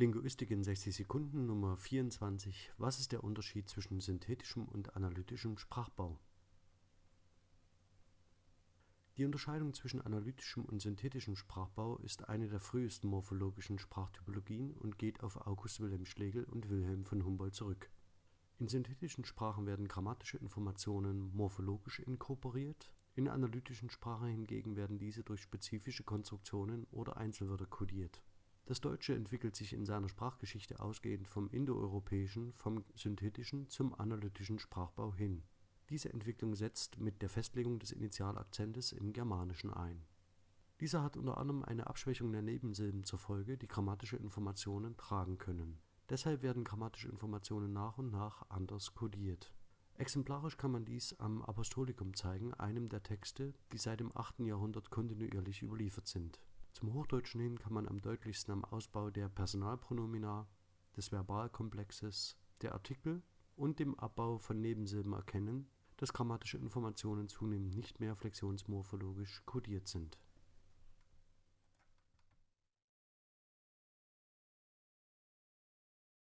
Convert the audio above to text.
Linguistik in 60 Sekunden Nummer 24 Was ist der Unterschied zwischen synthetischem und analytischem Sprachbau? Die Unterscheidung zwischen analytischem und synthetischem Sprachbau ist eine der frühesten morphologischen Sprachtypologien und geht auf August Wilhelm Schlegel und Wilhelm von Humboldt zurück. In synthetischen Sprachen werden grammatische Informationen morphologisch inkorporiert, in analytischen Sprachen hingegen werden diese durch spezifische Konstruktionen oder Einzelwörter kodiert das Deutsche entwickelt sich in seiner Sprachgeschichte ausgehend vom indoeuropäischen, vom synthetischen zum analytischen Sprachbau hin. Diese Entwicklung setzt mit der Festlegung des Initialakzentes im Germanischen ein. Dieser hat unter anderem eine Abschwächung der Nebensilben zur Folge, die grammatische Informationen tragen können. Deshalb werden grammatische Informationen nach und nach anders kodiert. Exemplarisch kann man dies am Apostolikum zeigen, einem der Texte, die seit dem 8. Jahrhundert kontinuierlich überliefert sind zum Hochdeutschen hin kann man am deutlichsten am Ausbau der Personalpronomina, des Verbalkomplexes, der Artikel und dem Abbau von Nebensilben erkennen, dass grammatische Informationen zunehmend nicht mehr flexionsmorphologisch kodiert sind